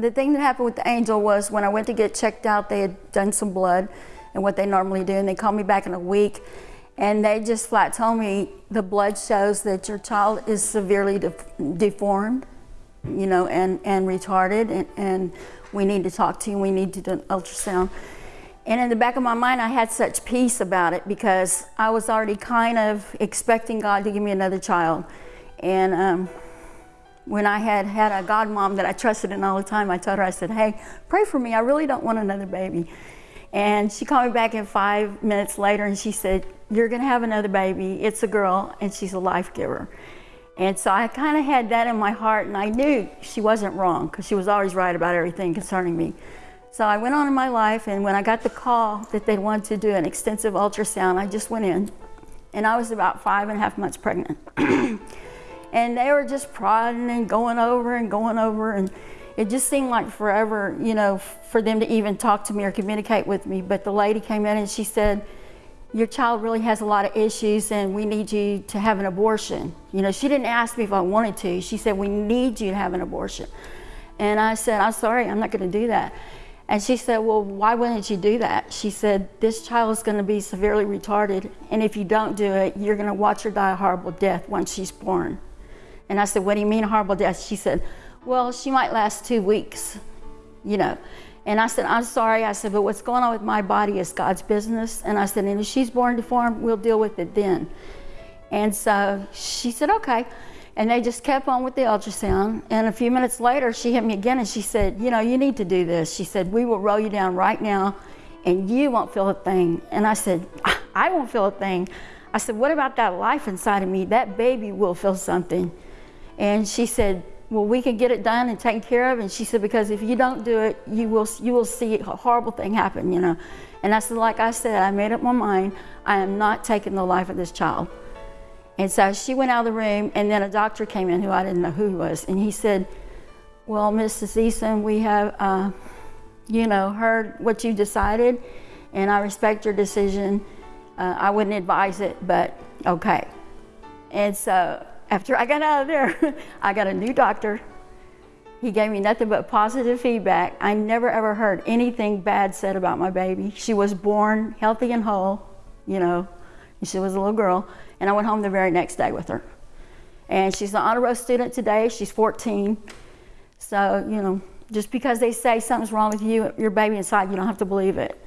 the thing that happened with the angel was when I went to get checked out, they had done some blood and what they normally do, and they called me back in a week, and they just flat told me the blood shows that your child is severely de deformed, you know, and, and retarded, and, and we need to talk to you, we need to do an ultrasound. And in the back of my mind, I had such peace about it because I was already kind of expecting God to give me another child. And um, when I had had a godmom that I trusted in all the time, I told her, I said, hey, pray for me. I really don't want another baby. And she called me back in five minutes later and she said, you're going to have another baby. It's a girl and she's a life giver. And so I kind of had that in my heart and I knew she wasn't wrong because she was always right about everything concerning me. So I went on in my life and when I got the call that they wanted to do an extensive ultrasound, I just went in and I was about five and a half months pregnant. and they were just prodding and going over and going over and it just seemed like forever, you know, for them to even talk to me or communicate with me. But the lady came in and she said, your child really has a lot of issues and we need you to have an abortion. You know, she didn't ask me if I wanted to. She said, we need you to have an abortion. And I said, I'm sorry, I'm not gonna do that. And she said, well, why wouldn't you do that? She said, this child is gonna be severely retarded and if you don't do it, you're gonna watch her die a horrible death once she's born. And I said, what do you mean a horrible death? She said, well, she might last two weeks, you know. And I said, I'm sorry. I said, but what's going on with my body is God's business. And I said, and if she's born deformed, we'll deal with it then. And so she said, okay. And they just kept on with the ultrasound. And a few minutes later, she hit me again and she said, you know, you need to do this. She said, we will roll you down right now and you won't feel a thing. And I said, I won't feel a thing. I said, what about that life inside of me? That baby will feel something. And she said, well, we can get it done and taken care of. And she said, because if you don't do it, you will, you will see a horrible thing happen, you know. And I said, like I said, I made up my mind, I am not taking the life of this child. And so she went out of the room, and then a doctor came in who I didn't know who he was, and he said, well, Mrs. Eason, we have, uh, you know, heard what you decided, and I respect your decision. Uh, I wouldn't advise it, but okay. And so after I got out of there, I got a new doctor. He gave me nothing but positive feedback. I never ever heard anything bad said about my baby. She was born healthy and whole, you know, she was a little girl. And I went home the very next day with her. And she's an honor roll student today. She's 14. So, you know, just because they say something's wrong with you, your baby inside, you don't have to believe it.